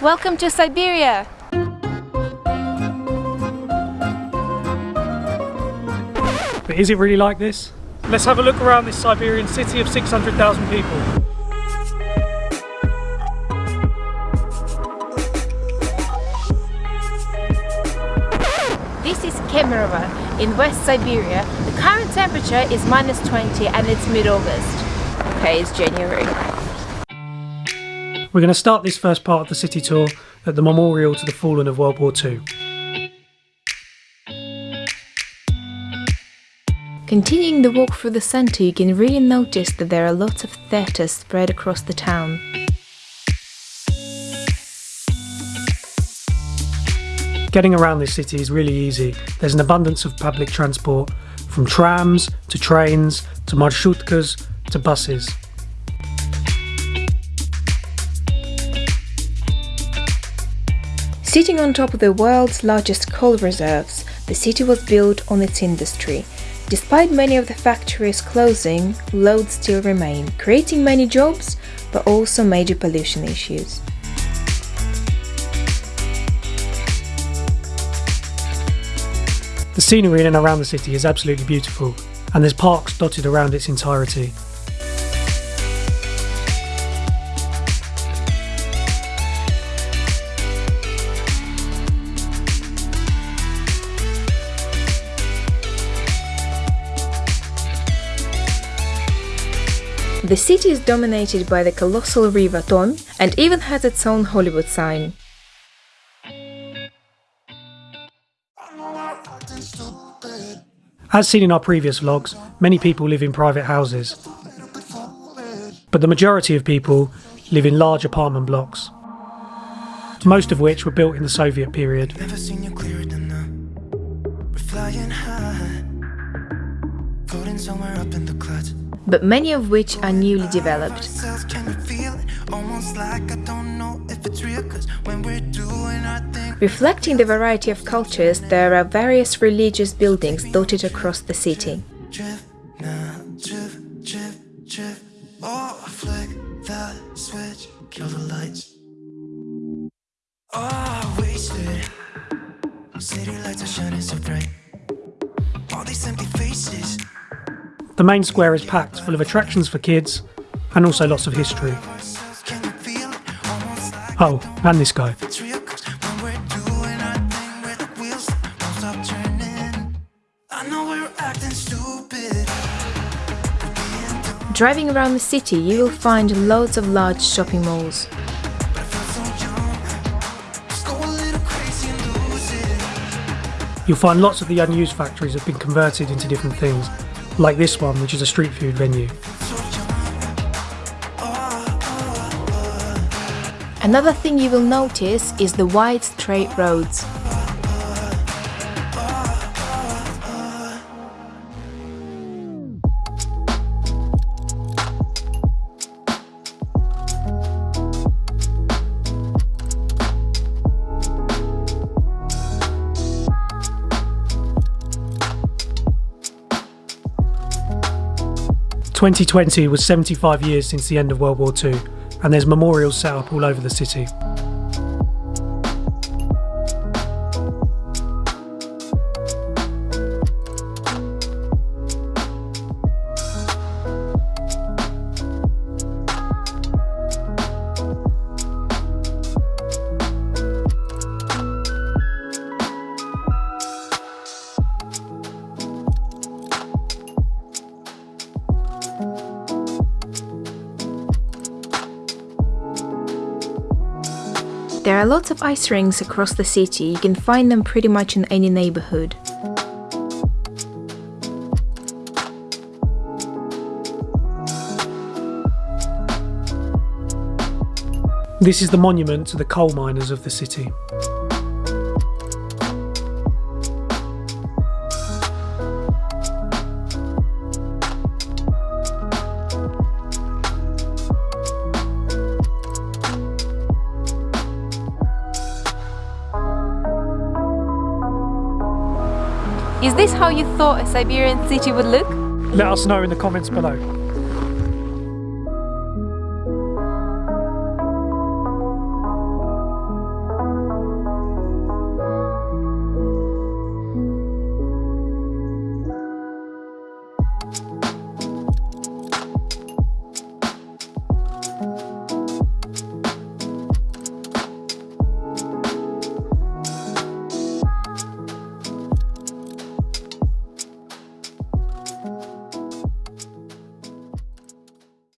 Welcome to Siberia! But is it really like this? Let's have a look around this Siberian city of 600,000 people. This is Kemerovo in West Siberia. The current temperature is minus 20 and it's mid-August. Okay, it's January. We're going to start this first part of the city tour at the memorial to the fallen of World War II. Continuing the walk through the centre, you can really notice that there are lots of theatres spread across the town. Getting around this city is really easy. There's an abundance of public transport, from trams to trains to marshutkas to buses. Sitting on top of the world's largest coal reserves, the city was built on its industry. Despite many of the factories closing, loads still remain, creating many jobs, but also major pollution issues. The scenery in and around the city is absolutely beautiful, and there's parks dotted around its entirety. The city is dominated by the colossal river Tom and even has its own Hollywood sign. As seen in our previous vlogs, many people live in private houses. But the majority of people live in large apartment blocks, most of which were built in the Soviet period. But many of which are newly developed. Reflecting the variety of cultures, there are various religious buildings dotted across the city. The main square is packed full of attractions for kids and also lots of history. Oh, and this guy. Driving around the city, you will find loads of large shopping malls. You'll find lots of the unused factories have been converted into different things, like this one, which is a street food venue. Another thing you will notice is the wide straight roads. Twenty twenty was seventy five years since the end of World War II and there's memorials set up all over the city. There are lots of ice rinks across the city, you can find them pretty much in any neighborhood. This is the monument to the coal miners of the city. Is this how you thought a Siberian city would look? Let us know in the comments below.